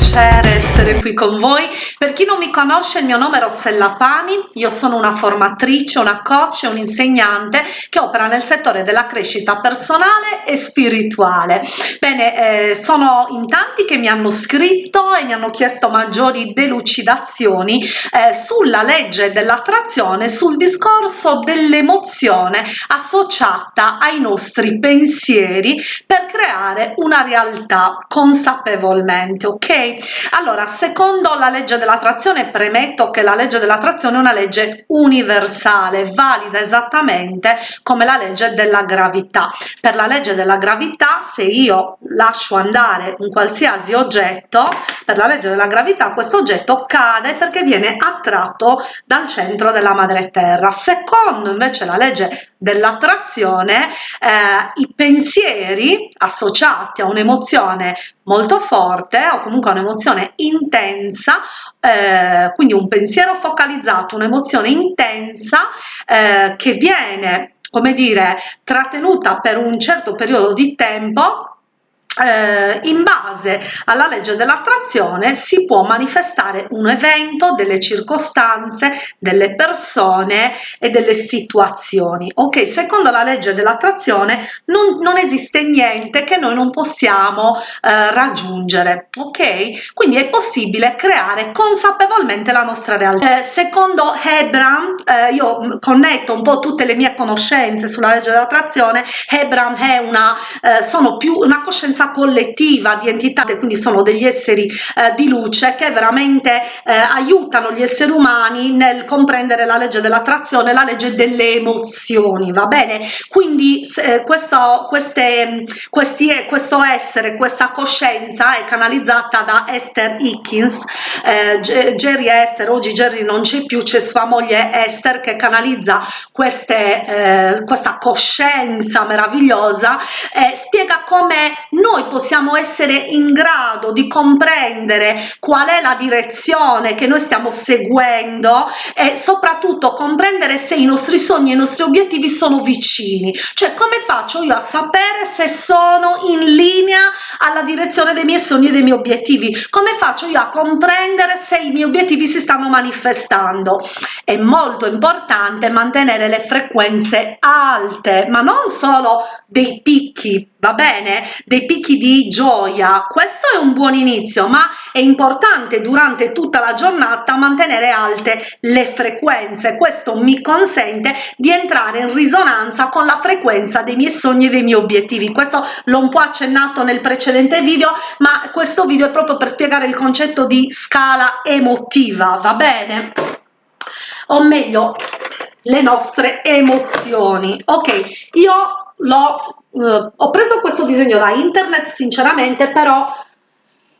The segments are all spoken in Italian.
shadows essere qui con voi. Per chi non mi conosce, il mio nome è Rossella Pani, io sono una formatrice, una coach e un'insegnante che opera nel settore della crescita personale e spirituale. Bene, eh, sono in tanti che mi hanno scritto e mi hanno chiesto maggiori delucidazioni eh, sulla legge dell'attrazione, sul discorso dell'emozione associata ai nostri pensieri per creare una realtà consapevolmente, ok? Allora, secondo la legge dell'attrazione, premetto che la legge dell'attrazione è una legge universale, valida esattamente come la legge della gravità. Per la legge della gravità, se io lascio andare un qualsiasi oggetto, per la legge della gravità questo oggetto cade perché viene attratto dal centro della madre terra. Secondo invece la legge dell'attrazione, eh, i pensieri associati a un'emozione molto forte o comunque un'emozione intensa, eh, quindi un pensiero focalizzato, un'emozione intensa eh, che viene come dire trattenuta per un certo periodo di tempo eh, in base alla legge dell'attrazione si può manifestare un evento, delle circostanze, delle persone e delle situazioni. Ok, secondo la legge dell'attrazione non, non, esiste niente che noi non possiamo eh, raggiungere. Ok, quindi è possibile creare consapevolmente la nostra realtà. Eh, secondo Hebram, eh, io connetto un po' tutte le mie conoscenze sulla legge dell'attrazione. Hebram è una, eh, sono più una coscienza collettiva di entità, quindi sono degli esseri eh, di luce che veramente eh, aiutano gli esseri umani nel comprendere la legge dell'attrazione, la legge delle emozioni, va bene? Quindi eh, questo, queste, questi, questo essere, questa coscienza è canalizzata da Esther Hickins, eh, Jerry Esther, oggi Jerry non c'è più, c'è sua moglie Esther che canalizza queste, eh, questa coscienza meravigliosa e spiega come noi noi possiamo essere in grado di comprendere qual è la direzione che noi stiamo seguendo e soprattutto comprendere se i nostri sogni e i nostri obiettivi sono vicini. Cioè come faccio io a sapere se sono in linea alla direzione dei miei sogni e dei miei obiettivi? Come faccio io a comprendere se i miei obiettivi si stanno manifestando? È molto importante mantenere le frequenze alte ma non solo dei picchi va bene? Dei picchi di gioia. Questo è un buon inizio ma è importante durante tutta la giornata mantenere alte le frequenze. Questo mi consente di entrare in risonanza con la frequenza dei miei sogni e dei miei obiettivi. Questo l'ho un po accennato nel precedente video ma questo video è proprio per spiegare il concetto di scala emotiva va bene? O meglio le nostre emozioni. Ok io l'ho Uh, ho preso questo disegno da internet sinceramente però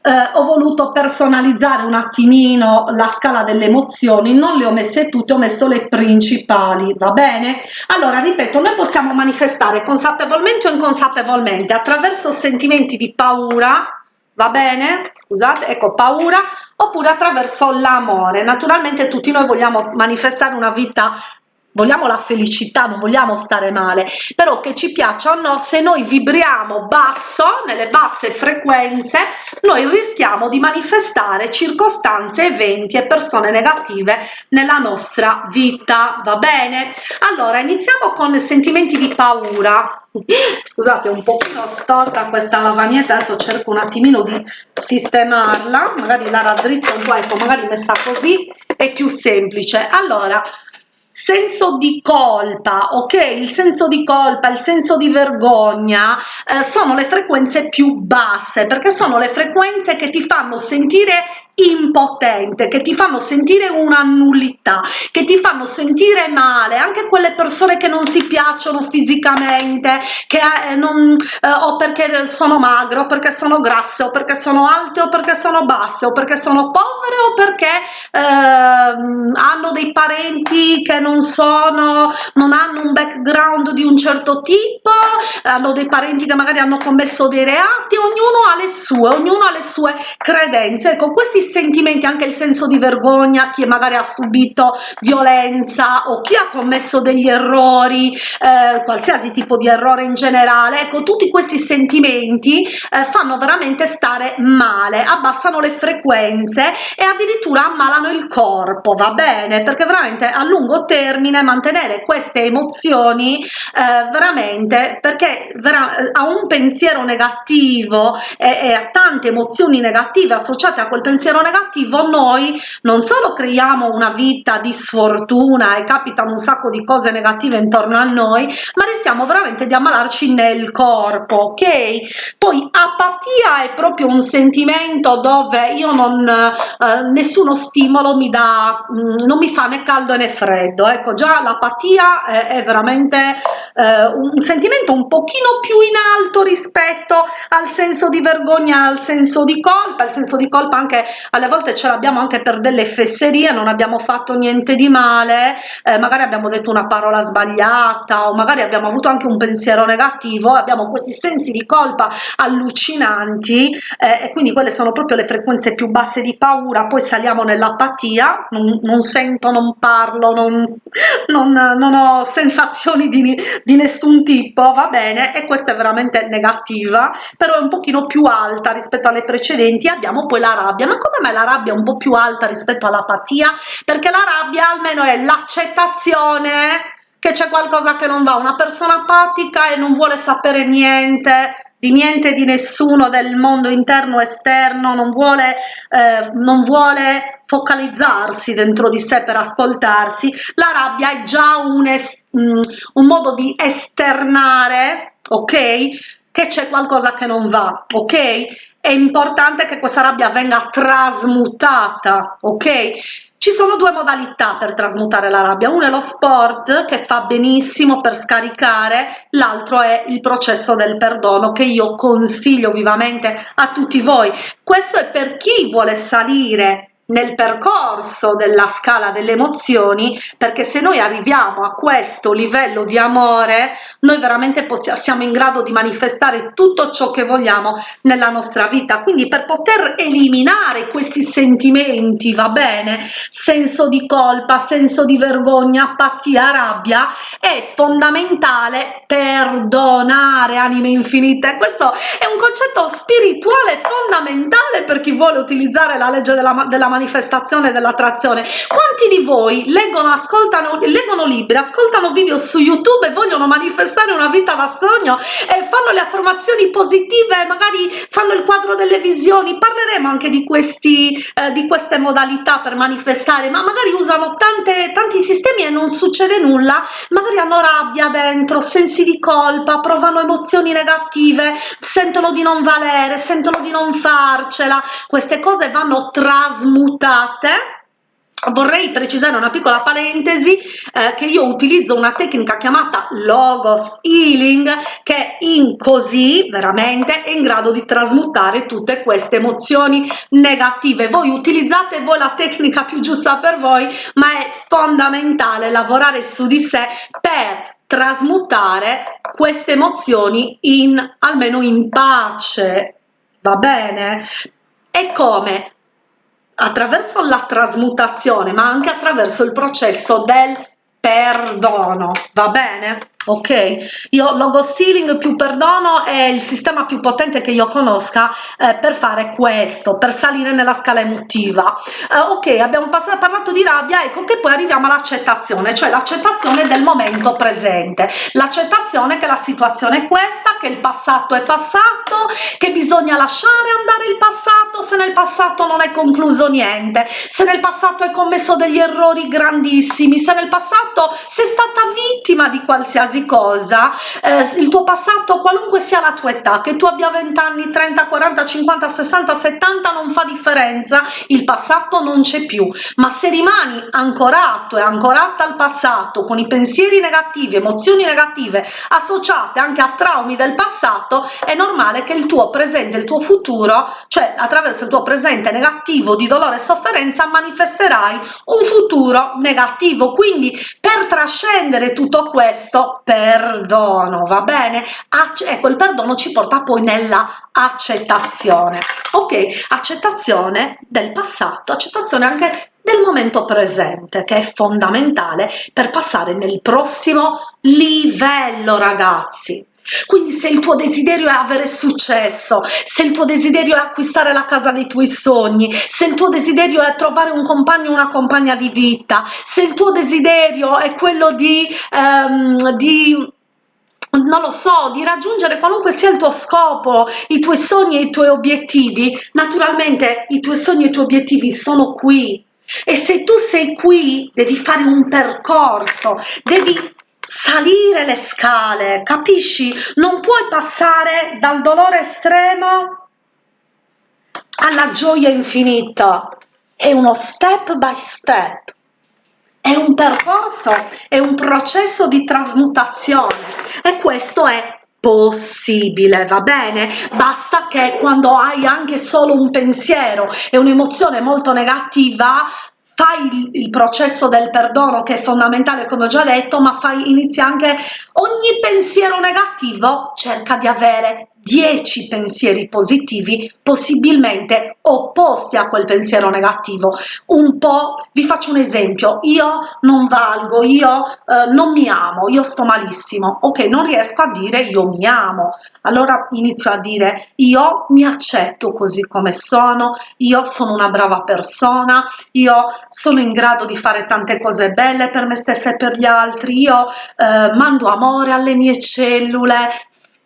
eh, ho voluto personalizzare un attimino la scala delle emozioni. Non le ho messe tutte ho messo le principali va bene? Allora ripeto noi possiamo manifestare consapevolmente o inconsapevolmente attraverso sentimenti di paura va bene? Scusate ecco paura oppure attraverso l'amore. Naturalmente tutti noi vogliamo manifestare una vita vogliamo la felicità non vogliamo stare male però che ci piaccia o no se noi vibriamo basso nelle basse frequenze noi rischiamo di manifestare circostanze eventi e persone negative nella nostra vita va bene? Allora iniziamo con sentimenti di paura. Scusate un pochino storta questa lavagnetta adesso cerco un attimino di sistemarla magari la raddrizzo un po' ecco magari messa così è più semplice. Allora senso di colpa ok? Il senso di colpa il senso di vergogna eh, sono le frequenze più basse perché sono le frequenze che ti fanno sentire impotente che ti fanno sentire una nullità che ti fanno sentire male. Anche quelle persone che non si piacciono fisicamente che eh, non eh, o perché sono magre o perché sono grasse o perché sono alte o perché sono basse o perché sono povere o perché eh, hanno dei parenti che non sono non hanno un background di un certo tipo hanno dei parenti che magari hanno commesso dei reati ognuno ha le sue ognuno ha le sue credenze. Ecco questi sentimenti anche il senso di vergogna chi magari ha subito violenza o chi ha commesso degli errori eh, qualsiasi tipo di errore in generale ecco tutti questi sentimenti eh, fanno veramente stare male abbassano le frequenze e addirittura ammalano il corpo va bene? Perché veramente a lungo termine mantenere queste emozioni eh, veramente perché vera a un pensiero negativo e, e a tante emozioni negative associate a quel pensiero negativo noi non solo creiamo una vita di sfortuna e capitano un sacco di cose negative intorno a noi ma rischiamo veramente di ammalarci nel corpo ok? Poi apatia è proprio un sentimento dove io non eh, nessuno stimolo mi dà mh, mm, non mi fa né caldo né freddo. Ecco già l'apatia è, è veramente eh, un sentimento un pochino più in alto rispetto al senso di vergogna al senso di colpa il senso di colpa anche alle volte ce l'abbiamo anche per delle fesserie non abbiamo fatto niente di male eh, magari abbiamo detto una parola sbagliata o magari abbiamo avuto anche un pensiero negativo abbiamo questi sensi di colpa allucinanti eh, e quindi quelle sono proprio le frequenze più basse di paura poi saliamo nell'apatia non, non, sento non parlo non, non, non ho sensazioni di, di nessun tipo va bene e questa è veramente negativa però è un pochino più alta rispetto alle precedenti abbiamo poi la rabbia ma come mai la rabbia è un po più alta rispetto all'apatia perché la rabbia almeno è l'accettazione che c'è qualcosa che non va. Una persona apatica e non vuole sapere niente di niente di nessuno del mondo interno esterno non vuole eh, non vuole focalizzarsi dentro di sé per ascoltarsi. La rabbia è già un, es, mm, un modo di esternare ok che c'è qualcosa che non va ok? È importante che questa rabbia venga trasmutata ok? Ci sono due modalità per trasmutare la rabbia, uno è lo sport che fa benissimo per scaricare, l'altro è il processo del perdono che io consiglio vivamente a tutti voi. Questo è per chi vuole salire nel percorso della scala delle emozioni perché se noi arriviamo a questo livello di amore noi veramente possiamo, siamo in grado di manifestare tutto ciò che vogliamo nella nostra vita. Quindi per poter eliminare questi sentimenti va bene? Senso di colpa senso di vergogna apatia rabbia è fondamentale perdonare anime infinite. Questo è un concetto spirituale fondamentale per chi vuole utilizzare la legge della, della manifestazione dell'attrazione. Quanti di voi leggono ascoltano leggono libri ascoltano video su youtube e vogliono manifestare una vita da sogno e fanno le affermazioni positive magari fanno il quadro delle visioni? Parleremo anche di questi eh, di queste modalità per manifestare ma magari usano tante tanti sistemi e non succede nulla. Magari hanno rabbia dentro sensi di colpa provano emozioni negative sentono di non valere sentono di non farcela. Queste cose vanno trasmutate mutate vorrei precisare una piccola parentesi eh, che io utilizzo una tecnica chiamata logos healing che in così veramente è in grado di trasmutare tutte queste emozioni negative. Voi utilizzate voi la tecnica più giusta per voi ma è fondamentale lavorare su di sé per trasmutare queste emozioni in almeno in pace. Va bene? E come attraverso la trasmutazione ma anche attraverso il processo del perdono va bene ok io logo sealing più perdono è il sistema più potente che io conosca eh, per fare questo per salire nella scala emotiva. Eh, ok abbiamo passato, parlato di rabbia ecco che poi arriviamo all'accettazione cioè l'accettazione del momento presente. L'accettazione che la situazione è questa che il passato è passato che bisogna lasciare andare il passato se nel passato non è concluso niente. Se nel passato hai commesso degli errori grandissimi se nel passato sei stata vittima di qualsiasi qualsiasi cosa eh, il tuo passato qualunque sia la tua età che tu abbia 20 anni 30 40 50 60 70 non fa differenza il passato non c'è più. Ma se rimani ancorato e ancorata al passato con i pensieri negativi emozioni negative associate anche a traumi del passato è normale che il tuo presente il tuo futuro cioè attraverso il tuo presente negativo di dolore e sofferenza manifesterai un futuro negativo. Quindi per trascendere tutto questo perdono, va bene? Acc ecco, il perdono ci porta poi nella accettazione, ok? Accettazione del passato, accettazione anche del momento presente, che è fondamentale per passare nel prossimo livello, ragazzi. Quindi se il tuo desiderio è avere successo, se il tuo desiderio è acquistare la casa dei tuoi sogni, se il tuo desiderio è trovare un compagno o una compagna di vita, se il tuo desiderio è quello di, um, di non lo so, di raggiungere qualunque sia il tuo scopo, i tuoi sogni e i tuoi obiettivi, naturalmente i tuoi sogni e i tuoi obiettivi sono qui. E se tu sei qui, devi fare un percorso, devi salire le scale, capisci? Non puoi passare dal dolore estremo alla gioia infinita. È uno step by step. È un percorso, è un processo di trasmutazione e questo è possibile, va bene? Basta che quando hai anche solo un pensiero e un'emozione molto negativa fai il, il, processo del perdono che è fondamentale come ho già detto ma fai inizia anche ogni pensiero negativo cerca di avere 10 pensieri positivi possibilmente opposti a quel pensiero negativo. Un po vi faccio un esempio. Io non valgo io eh, non mi amo io sto malissimo. Ok non riesco a dire io mi amo. Allora inizio a dire io mi accetto così come sono io sono una brava persona io sono in grado di fare tante cose belle per me stessa e per gli altri io eh, mando amore alle mie cellule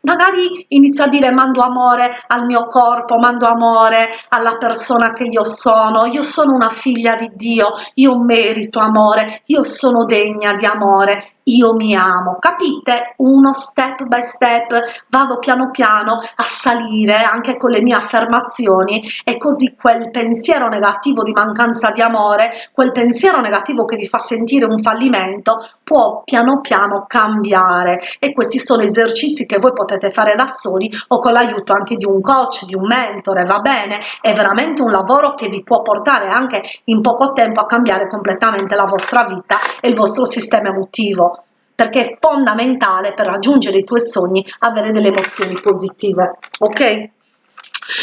magari inizio a dire mando amore al mio corpo, mando amore alla persona che io sono, io sono una figlia di Dio, io merito amore, io sono degna di amore, io mi amo, capite? Uno step by step, vado piano piano a salire anche con le mie affermazioni e così quel pensiero negativo di mancanza di amore, quel pensiero negativo che vi fa sentire un fallimento, può piano piano cambiare e questi sono esercizi che voi potete fare da soli o con l'aiuto anche di un coach, di un mentore, va bene? È veramente un lavoro che vi può portare anche in poco tempo a cambiare completamente la vostra vita e il vostro sistema emotivo perché è fondamentale per raggiungere i tuoi sogni avere delle emozioni positive ok?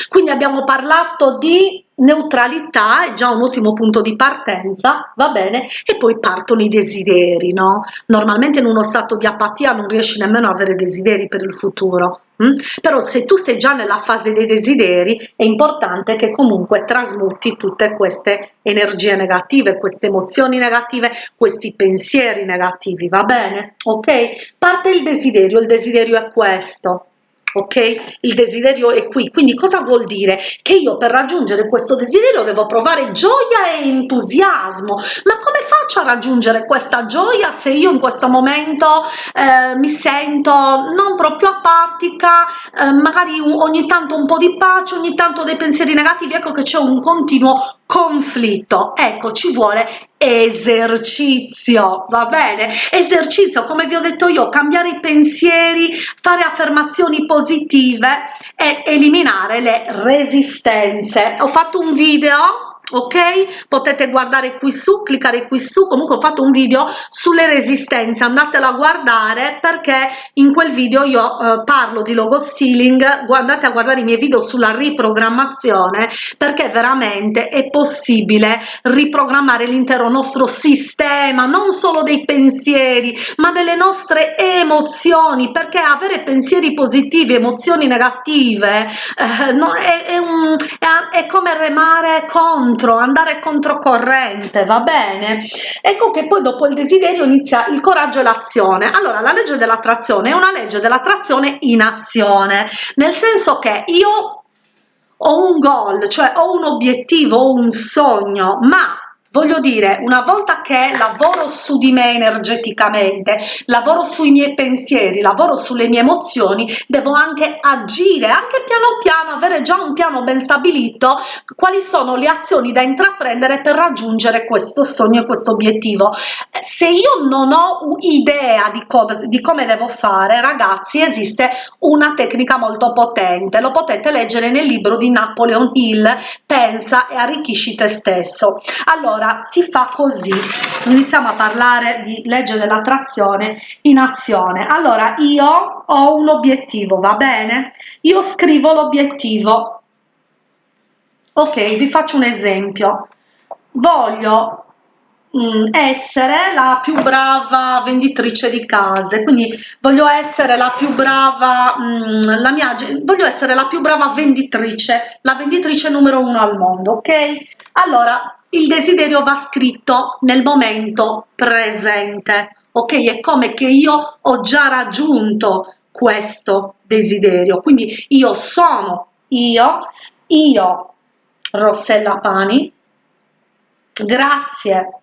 Quindi abbiamo parlato di neutralità è già un ottimo punto di partenza va bene? E poi partono i desideri no? Normalmente in uno stato di apatia non riesci nemmeno a avere desideri per il futuro hm? però se tu sei già nella fase dei desideri è importante che comunque trasmuti tutte queste energie negative queste emozioni negative questi pensieri negativi va bene? Ok? Parte il desiderio il desiderio è questo ok? Il desiderio è qui. Quindi cosa vuol dire? Che io per raggiungere questo desiderio devo provare gioia e entusiasmo. Ma come faccio a raggiungere questa gioia se io in questo momento eh, mi sento non proprio apatica eh, magari ogni tanto un po di pace ogni tanto dei pensieri negativi? Ecco che c'è un continuo conflitto. Ecco ci vuole esercizio va bene? Esercizio come vi ho detto io cambiare i pensieri fare affermazioni positive e eliminare le resistenze. Ho fatto un video ok? Potete guardare qui su cliccare qui su. Comunque ho fatto un video sulle resistenze. Andatelo a guardare perché in quel video io eh, parlo di logo stealing. Guardate a guardare i miei video sulla riprogrammazione perché veramente è possibile riprogrammare l'intero nostro sistema non solo dei pensieri ma delle nostre emozioni perché avere pensieri positivi emozioni negative eh, no, è, è, un, è, è come remare contro contro, andare controcorrente, va bene? Ecco che poi dopo il desiderio inizia il coraggio e l'azione. Allora, la legge dell'attrazione è una legge dell'attrazione in azione, nel senso che io ho un goal, cioè ho un obiettivo, ho un sogno, ma Voglio dire, una volta che lavoro su di me energeticamente, lavoro sui miei pensieri, lavoro sulle mie emozioni, devo anche agire, anche piano piano, avere già un piano ben stabilito, quali sono le azioni da intraprendere per raggiungere questo sogno e questo obiettivo. Se io non ho idea di come, di come devo fare, ragazzi, esiste una tecnica molto potente, lo potete leggere nel libro di Napoleon Hill, Pensa e arricchisci te stesso. Allora, allora si fa così. Iniziamo a parlare di legge dell'attrazione in azione. Allora io ho un obiettivo va bene? Io scrivo l'obiettivo. Ok vi faccio un esempio. Voglio Mm, essere la più brava venditrice di case. Quindi voglio essere la più brava mm, la mia voglio essere la più brava venditrice la venditrice numero uno al mondo ok? Allora il desiderio va scritto nel momento presente ok? È come che io ho già raggiunto questo desiderio. Quindi io sono io io Rossella Pani grazie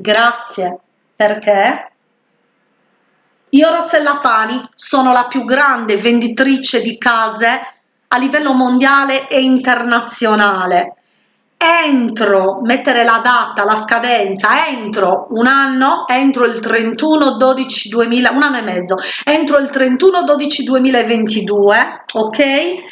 Grazie, perché? Io Rossella Pani sono la più grande venditrice di case a livello mondiale e internazionale. Entro, mettere la data, la scadenza, entro un anno, entro il 31 12 2000, un anno e mezzo, entro il 31 12 2022, ok? Eh,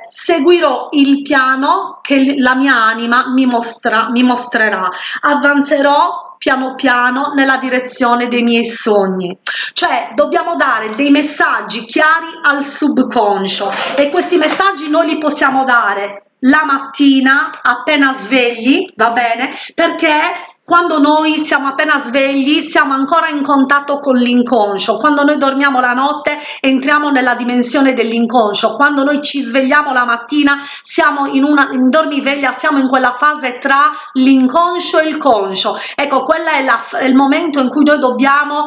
seguirò il piano che la mia anima mi, mostra, mi mostrerà, avanzerò piano piano nella direzione dei miei sogni cioè dobbiamo dare dei messaggi chiari al subconscio e questi messaggi noi li possiamo dare la mattina appena svegli va bene? Perché quando noi siamo appena svegli siamo ancora in contatto con l'inconscio. Quando noi dormiamo la notte entriamo nella dimensione dell'inconscio. Quando noi ci svegliamo la mattina siamo in una in dormiveglia siamo in quella fase tra l'inconscio e il conscio. Ecco quella è, è il momento in cui noi dobbiamo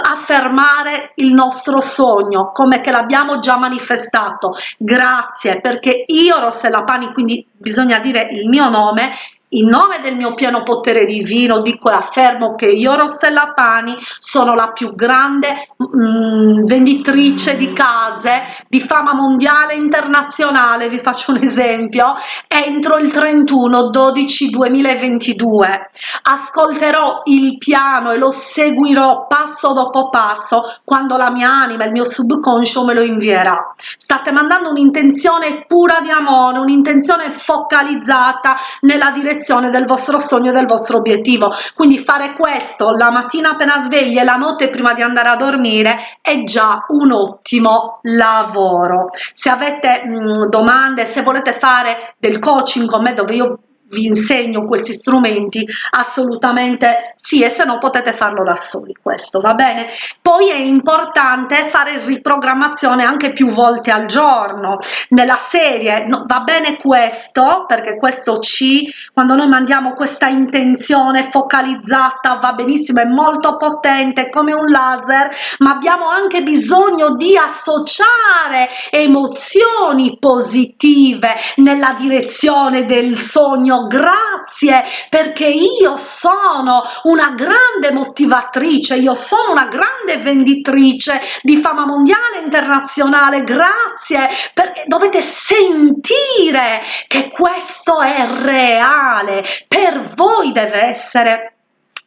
affermare il nostro sogno come che l'abbiamo già manifestato. Grazie perché io Rossella Pani quindi bisogna dire il mio nome in nome del mio pieno potere divino dico e affermo che io Rossella Pani sono la più grande mm, venditrice di case di fama mondiale e internazionale, vi faccio un esempio, entro il 31 12 2022 ascolterò il piano e lo seguirò passo dopo passo quando la mia anima, il mio subconscio me lo invierà. State mandando un'intenzione pura di amore, un'intenzione focalizzata nella direzione direzione del vostro sogno del vostro obiettivo. Quindi fare questo la mattina appena svegli e la notte prima di andare a dormire è già un ottimo lavoro. Se avete mh, domande se volete fare del coaching con me dove io vi insegno questi strumenti assolutamente sì e se no potete farlo da soli questo va bene? Poi è importante fare riprogrammazione anche più volte al giorno nella serie no, va bene questo perché questo C quando noi mandiamo questa intenzione focalizzata va benissimo è molto potente come un laser ma abbiamo anche bisogno di associare emozioni positive nella direzione del sogno grazie perché io sono una grande motivatrice, io sono una grande venditrice di fama mondiale e internazionale, grazie perché dovete sentire che questo è reale, per voi deve essere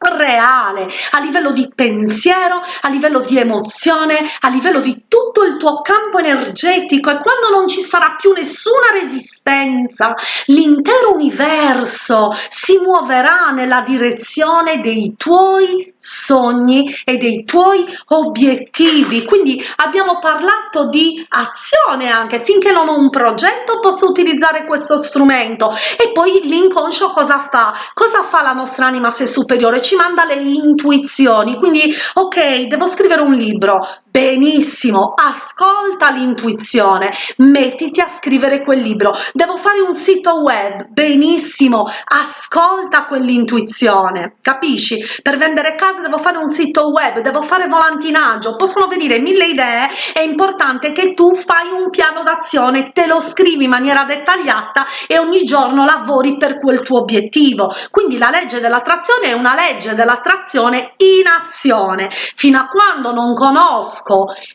reale a livello di pensiero a livello di emozione a livello di tutto il tuo campo energetico. E quando non ci sarà più nessuna resistenza l'intero universo si muoverà nella direzione dei tuoi sogni e dei tuoi obiettivi. Quindi abbiamo parlato di azione anche. Finché non ho un progetto posso utilizzare questo strumento. E poi l'inconscio cosa fa? Cosa fa la nostra anima se superiore? Ci ci manda le intuizioni. Quindi ok devo scrivere un libro benissimo ascolta l'intuizione mettiti a scrivere quel libro. Devo fare un sito web. Benissimo ascolta quell'intuizione capisci? Per vendere case devo fare un sito web devo fare volantinaggio possono venire mille idee è importante che tu fai un piano d'azione te lo scrivi in maniera dettagliata e ogni giorno lavori per quel tuo obiettivo. Quindi la legge dell'attrazione è una legge dell'attrazione in azione. Fino a quando non conosco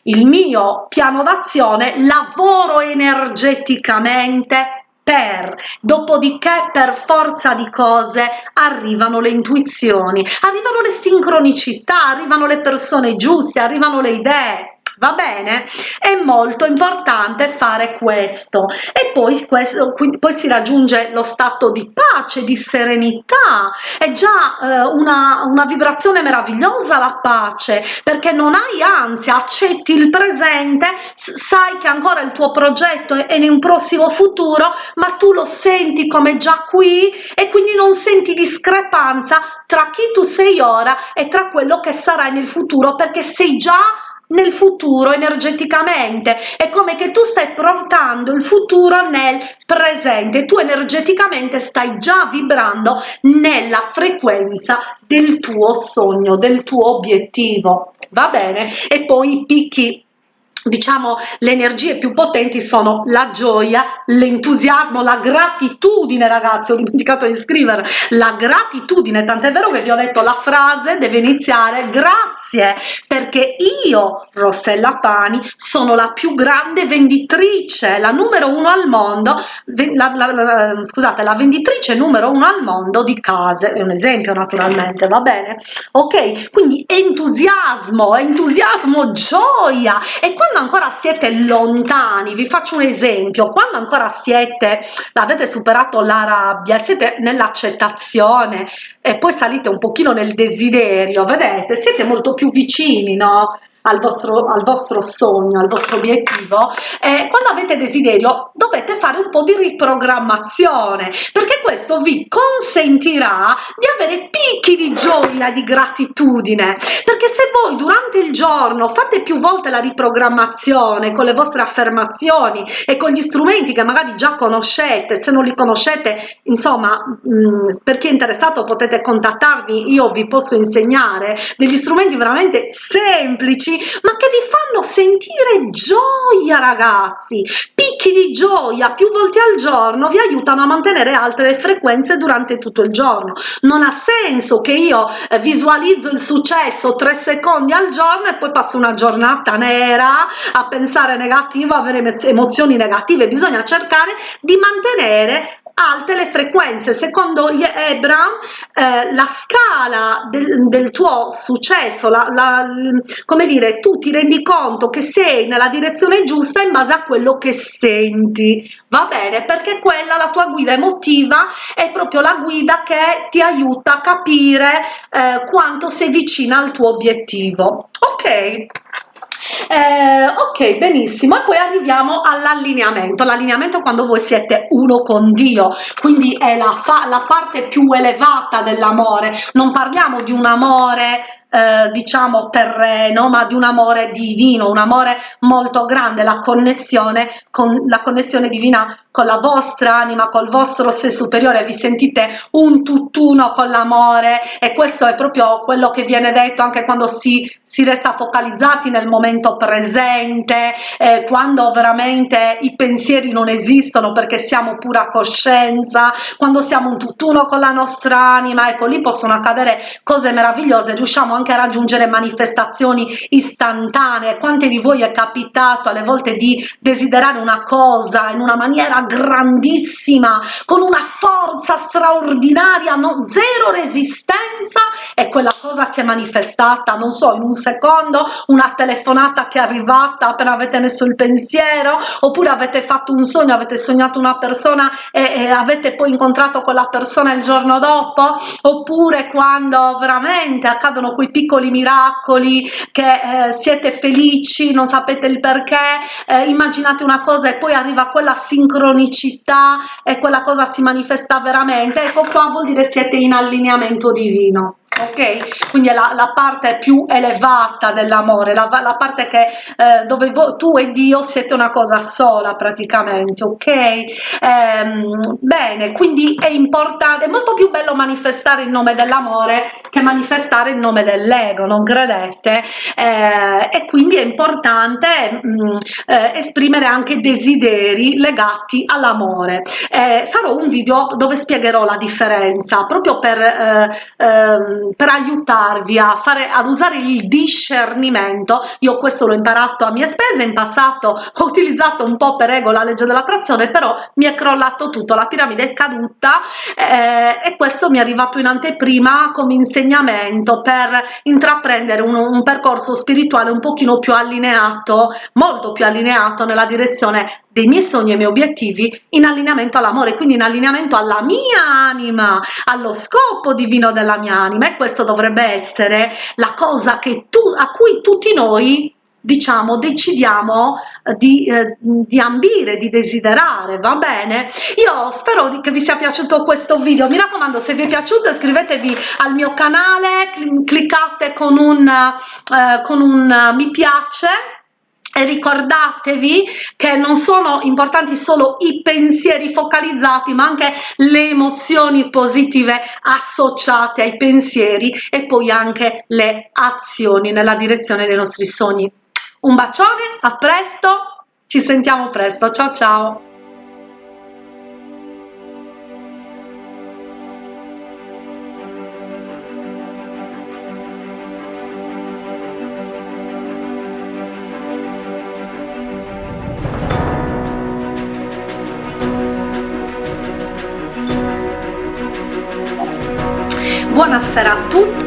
il mio piano d'azione lavoro energeticamente per dopodiché per forza di cose arrivano le intuizioni arrivano le sincronicità arrivano le persone giuste arrivano le idee va bene? È molto importante fare questo. E poi questo poi si raggiunge lo stato di pace di serenità. È già eh, una, una vibrazione meravigliosa la pace perché non hai ansia accetti il presente sai che ancora il tuo progetto è, in un prossimo futuro ma tu lo senti come già qui e quindi non senti discrepanza tra chi tu sei ora e tra quello che sarai nel futuro perché sei già nel futuro energeticamente. È come che tu stai portando il futuro nel presente. Tu energeticamente stai già vibrando nella frequenza del tuo sogno del tuo obiettivo. Va bene? E poi i picchi diciamo le energie più potenti sono la gioia l'entusiasmo la gratitudine ragazzi. Ho dimenticato di scrivere. La gratitudine. Tant'è vero che vi ho detto la frase deve iniziare grazie perché io rossella pani sono la più grande venditrice la numero uno al mondo la, la, la, scusate la venditrice numero uno al mondo di case. È un esempio naturalmente va bene? Ok quindi entusiasmo entusiasmo gioia. E quando ancora siete lontani vi faccio un esempio quando ancora siete avete superato la rabbia siete nell'accettazione e poi salite un pochino nel desiderio vedete siete molto più vicini no al vostro, al vostro sogno, al vostro obiettivo, eh, quando avete desiderio dovete fare un po' di riprogrammazione perché questo vi consentirà di avere picchi di gioia, di gratitudine, perché se voi durante il giorno fate più volte la riprogrammazione con le vostre affermazioni e con gli strumenti che magari già conoscete, se non li conoscete, insomma, mh, mm, per chi è interessato potete contattarmi, io vi posso insegnare degli strumenti veramente semplici ma che vi fanno sentire gioia ragazzi. Picchi di gioia più volte al giorno vi aiutano a mantenere alte le frequenze durante tutto il giorno. Non ha senso che io eh, visualizzo il successo tre secondi al giorno e poi passo una giornata nera a pensare negativo avere emozioni negative. Bisogna cercare di mantenere alte le frequenze. Secondo gli Ebram eh, la scala del, del tuo successo la, la, come dire tu ti rendi conto che sei nella direzione giusta in base a quello che senti. Va bene? Perché quella la tua guida emotiva è proprio la guida che ti aiuta a capire eh, quanto sei vicina al tuo obiettivo. Ok eh, ok benissimo. E poi arriviamo all'allineamento. L'allineamento quando voi siete uno con dio. Quindi è la, la parte più elevata dell'amore. Non parliamo di un amore eh, diciamo terreno ma di un amore divino un amore molto grande. La connessione con la connessione divina con la vostra anima col vostro sé superiore. Vi sentite un tutt'uno con l'amore. E questo è proprio quello che viene detto anche quando si, si resta focalizzati nel momento presente eh, quando veramente i pensieri non esistono perché siamo pura coscienza quando siamo un tutt'uno con la nostra anima ecco lì possono accadere cose meravigliose riusciamo anche a raggiungere manifestazioni istantanee. Quante di voi è capitato alle volte di desiderare una cosa in una maniera grandissima con una forza straordinaria no, zero resistenza e quella cosa si è manifestata non so in un secondo una telefonata che è arrivata appena avete messo il pensiero oppure avete fatto un sogno avete sognato una persona e, e avete poi incontrato quella persona il giorno dopo oppure quando veramente accadono quei piccoli miracoli che eh, siete felici non sapete il perché eh, immaginate una cosa e poi arriva quella sincronicità e quella cosa si manifesta veramente. Ecco qua vuol dire siete in allineamento divino ok? Quindi è la, la parte più elevata dell'amore la, la, parte che eh, dove tu e dio siete una cosa sola praticamente ok? Ehm, bene quindi è importante è molto più bello manifestare il nome dell'amore che manifestare il nome dell'ego non credete? Eh, e quindi è importante mh, mm, eh, esprimere anche desideri legati all'amore. Eh, farò un video dove spiegherò la differenza proprio per eh, ehm, per aiutarvi a fare ad usare il discernimento. Io questo l'ho imparato a mie spese in passato ho utilizzato un po' per ego la legge dell'attrazione però mi è crollato tutto la piramide è caduta eh, e questo mi è arrivato in anteprima come insegnamento per intraprendere un, un percorso spirituale un pochino più allineato molto più allineato nella direzione dei miei sogni e miei obiettivi in allineamento all'amore quindi in allineamento alla mia anima allo scopo divino della mia anima. E questo dovrebbe essere la cosa tu a cui tutti noi diciamo decidiamo eh, di, eh, di ambire di desiderare va bene? Io spero di, che vi sia piaciuto questo video. Mi raccomando se vi è piaciuto iscrivetevi al mio canale cliccate con un eh, con un mi piace e ricordatevi che non sono importanti solo i pensieri focalizzati ma anche le emozioni positive associate ai pensieri e poi anche le azioni nella direzione dei nostri sogni. Un bacione a presto ci sentiamo presto ciao ciao buonasera a tutti